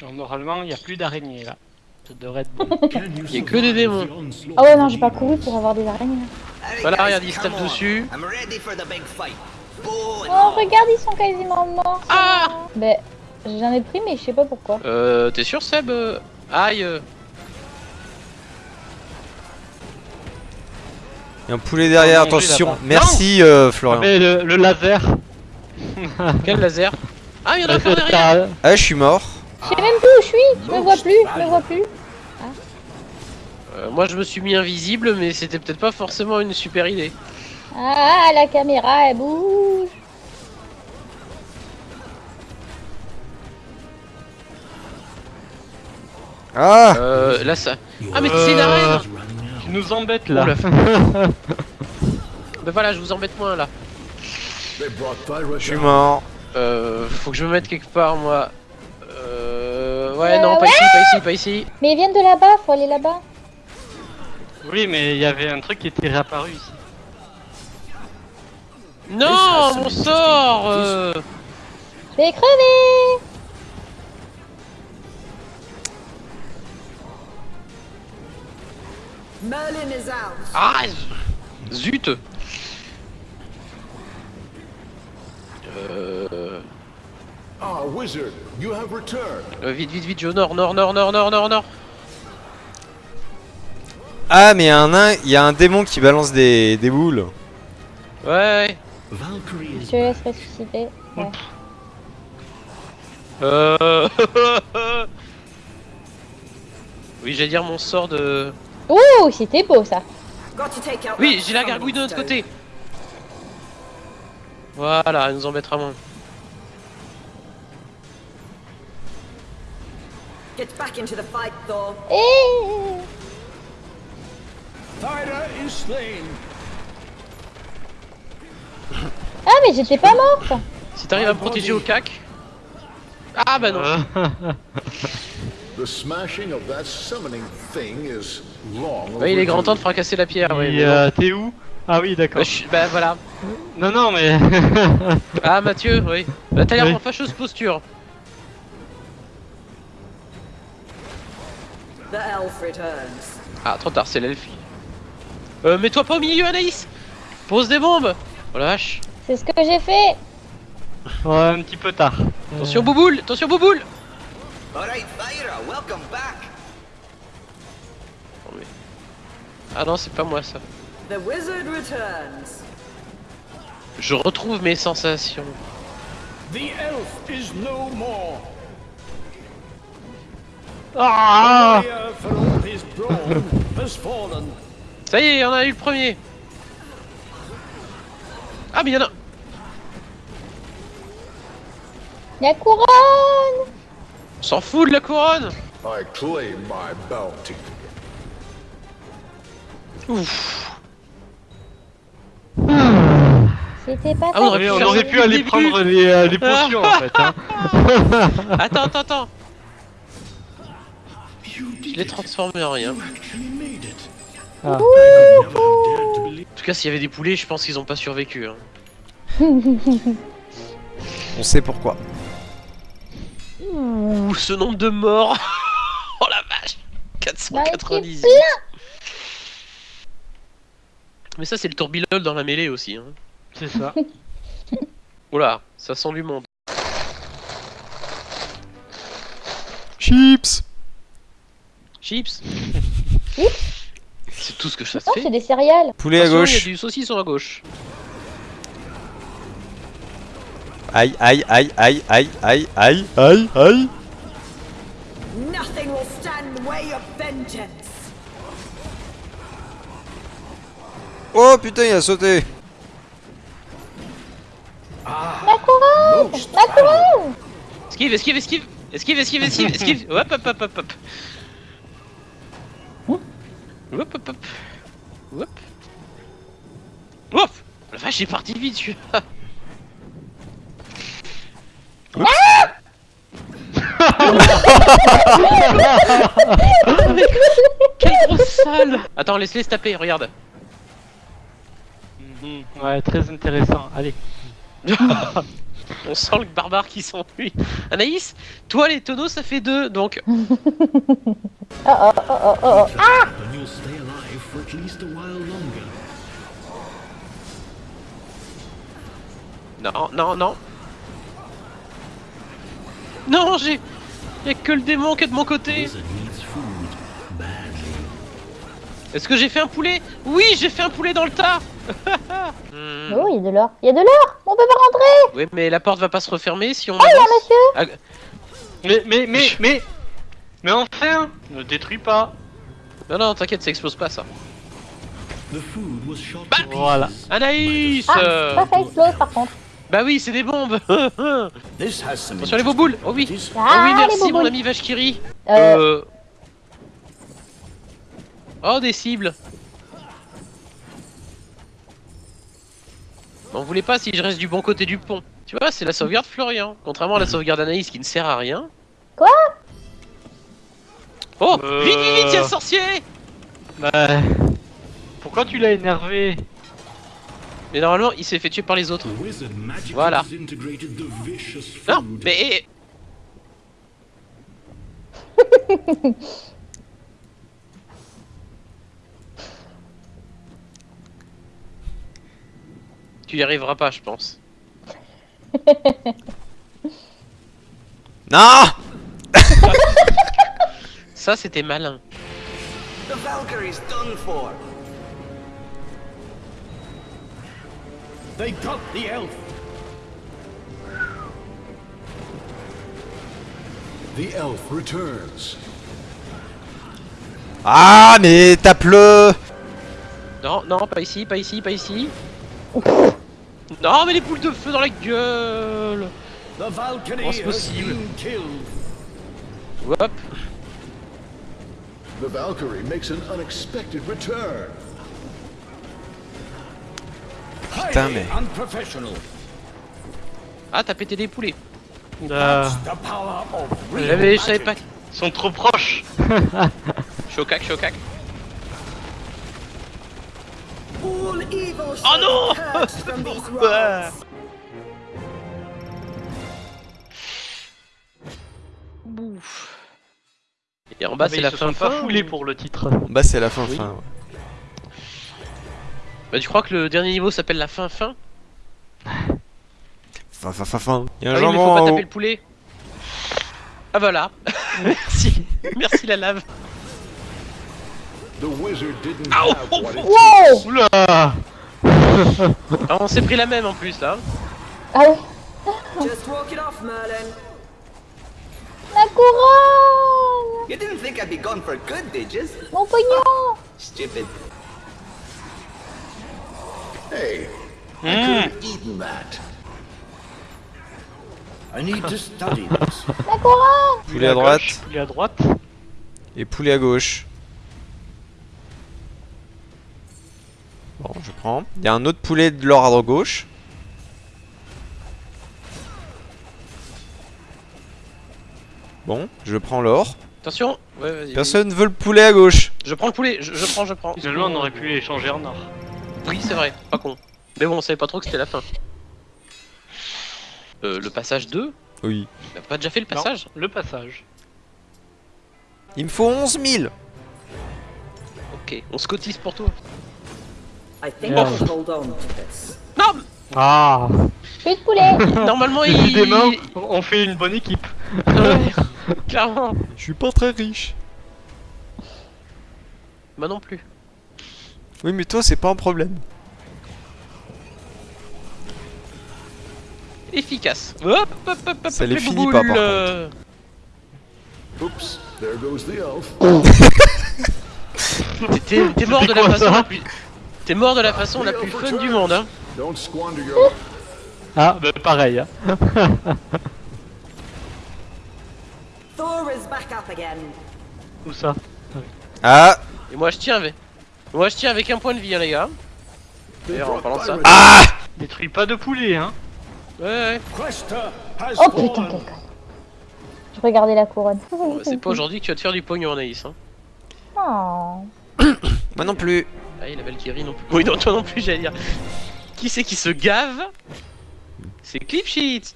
Donc, normalement, il n'y a plus d'araignées là. Ça devrait être bon. Il y a que des démons. Ah ouais, non, j'ai pas couru pour avoir des araignées. Voilà, regarde, il se tape dessus. Oh, regarde, ils sont quasiment morts. Ah Ben, j'en ai pris, mais je sais pas pourquoi. Euh, t'es sûr Seb euh, Aïe euh, Il y a un poulet derrière, attention. Merci euh, Florian. Mais le, le laser. Quel laser? Ah, il y en a encore derrière Ah, je suis mort. Je sais même plus où je suis. Je me vois plus. Je me vois plus. Euh, Moi, je me suis mis invisible, mais c'était peut-être pas forcément une super idée. Ah, la caméra, elle bouge. Ah Euh, là, ça... Ah, mais c'est une arène Tu nous embêtes là. Bah voilà, je vous embête moins, là. Je suis mort. Euh, faut que je me mette quelque part, moi. Euh... Ouais, Euh, non, pas ouais. ici, pas ici, pas ici. Mais ils viennent de là-bas, faut aller là-bas. Oui, mais il y avait un truc qui était réapparu ici. Non, mon sort euh... Je vais crever. Merlin is out. Ah Zut Euh... Ah, wizard, you have returned. euh, Vite, vite, vite, je nord, nord, nord, nord, nord, nord, nord. Ah, mais il y a un y a un démon qui balance des, des boules. Ouais. Je te laisse ressusciter. Ouais. Euh... oui, j'allais dire mon sort de... Ouh, c'était beau ça. Oui, j'ai la gargouille de notre côté. Voilà, elle nous embêtera moins. Get back into the fight, Thor. Thyra is slain. Ah, mais j'étais pas morte. Si t'arrives à me protéger au cac... Ah bah non. The smashing of that summoning thing is long Ouais, il est grand temps de fracasser la pierre, bon. euh, T'es où? Ah oui, Bah, d'accord. je suis- bah, voilà. Non, non, mais. Ah Mathieu, oui. Bah t'as l'air Oui. en fâcheuse posture. Ah, trop tard, c'est l'elfie. Euh, mets-toi pas au milieu, Anaïs Pose des bombes Oh la vache C'est ce que j'ai fait. ouais, un petit peu tard. Attention, Bouboule Attention, Bouboule Alright, Thyra, welcome back. Ah non, c'est pas moi, ça. The wizard returns. Je retrouve mes sensations. The elf is no more. Ah. Ça y est, on a eu le premier Ah, mais y'en a... La couronne. On s'en fout de la couronne I claim my bounty. Ouf C'était pas Ah, on aurait pu aller prendre les, euh, les potions en fait. Hein. Attends, attends, attends Je l'ai transformé en rien. Ah. En tout cas, s'il y avait des poulets, je pense qu'ils ont pas survécu. hein. On sait pourquoi. Ouh, ce nombre de morts Oh la vache Bah, 498 c'est Mais ça, c'est le tourbillol dans la mêlée aussi. Hein. C'est ça. Oula, ça sent du monde. Chips C'est tout ce que ça se Non, fait. c'est des céréales. Poulet à Attention, gauche. Il y a du saucisson à gauche. Aïe, aïe, aïe, aïe, aïe, aïe, aïe, aïe, aïe. Nothing will stand in the way of vengeance. Oh putain, il a sauté. La couronne. La couronne. Esquive, esquive, esquive Esquive, esquive, esquive, esquive Hop, hop, hop, hop, hop Hop, hop, hop Hop Hop La vache, est parti vite, celui-là Quelle grosse salle Attends, laisse-les se taper, regarde. Ouais, très intéressant. Allez. On sent le barbare qui s'enfuit. Anaïs, toi les tonneaux ça fait deux, donc Oh oh oh oh oh oh. Ah And you'll stay alive for at least a while longer. Non, non, non. Non, j'ai. Y'a que le démon qui est de mon côté. Est-ce que j'ai fait un poulet? Oui, j'ai fait un poulet dans le tas Hmm. Oh, il y a de l'or. Il y a de l'or On peut pas rentrer Oui, mais la porte va pas se refermer si on. Oh, il y a un avance. monsieur Mais, mais, mais, mais, mais enfin, ne détruis pas. Non, non, t'inquiète, ça explose pas ça. Bah, Voilà. Anaïs Ah, euh, ça, ça explose par contre. Bah oui, c'est des bombes This has some Attention les boboules Oh oui interesting Oh Ah, oui, merci mon ami Vachkiri Euh, Euh... Oh, des cibles On voulait pas si je reste du bon côté du pont. Tu vois, c'est la sauvegarde Florian. Contrairement à la sauvegarde Anaïs qui ne sert à rien. Quoi? Oh Euh. Vite, vite, vite, le sorcier Bah, pourquoi tu l'as énervé? Mais normalement, il s'est fait tuer par les autres. Voilà. Non, mais... tu y arriveras pas, je pense. Non Ça, c'était malin. The Valkyrie's done for. They got the elf. The elf returns. Ah, mais tape-le Non, non, pas ici, pas ici, pas ici. Non, mais les boules de feu dans la gueule The Valkyrie Comment c'est possible. Hop The Valkyrie makes an unexpected return. Putain, mais... Ah, t'as pété des poulets. Ah, real J'avais, je savais pas. Ils sont trop proches. Chocac, chocac. Oh non realms. Bouf. Et en bas, Mais c'est la fin pas fin, pour le titre. Bah, c'est la fin Oui. fin. ouais. Bah, tu crois que le dernier niveau s'appelle la fin fin? Fin, fin, fin, fin. Y'a un Ah oui, mais jambon faut pas en taper le poulet. Ah voilà. Merci. Merci la lave. The wizard didn't have what it Wow Oula Ah, on s'est pris la même en plus là. Ah ouais Just walk it off, Merlin. La couronne You didn't think I'd be gone for good, did you? Mon pognon Stupid. Hey, I Hmm. could have eaten that. I need to study this. La couronne Poulet à droite Poulet à droite. et poulet à gauche. Il y a un autre poulet de l'or à gauche. Bon, je prends l'or. Attention. Ouais. Personne veut le poulet à gauche. Je prends le poulet. Je, je prends, je prends. Finalement, on aurait pu les changer en or. Oui, c'est vrai. Pas con. Mais bon, on savait pas trop que c'était la fin. Euh, le passage 2 Oui. T'as pas déjà fait le Non, passage le passage. Il me faut 11 000 Ok, on se cotise pour toi. I think Yeah. I'll hold on to this. Non Ah Plus de poulet Normalement, il... On fait une bonne équipe. Ouais, Clairement. Je suis pas très riche. Bah non plus. Oui, mais toi, c'est pas un problème. Efficace. Hop, hop, hop, hop, Ça hop, les finit pas, par euh. Oops, there goes the elf. T'es- mort de la façon ça la plus... T'es mort de la façon la plus fun du monde, hein. Don't squander your. Ah, bah pareil. hein. Thor is back up again. Où ça? Ah Et moi je tiens avec... Moi je tiens avec un point de vie, hein, les gars. D'ailleurs, en parlant de ça... Ah Détruis pas de poulet, hein. Ouais, ouais. Oh putain, quel con Je regardais la couronne. Bon, bah, C'est pas aujourd'hui que tu vas te faire du pognon, Anaïs, hein. Oh. Moi non plus. Ah, il a Valkyrie non plus. Oui, non, toi non plus, j'allais dire. Qui c'est qui se gave? C'est Cliff Sheets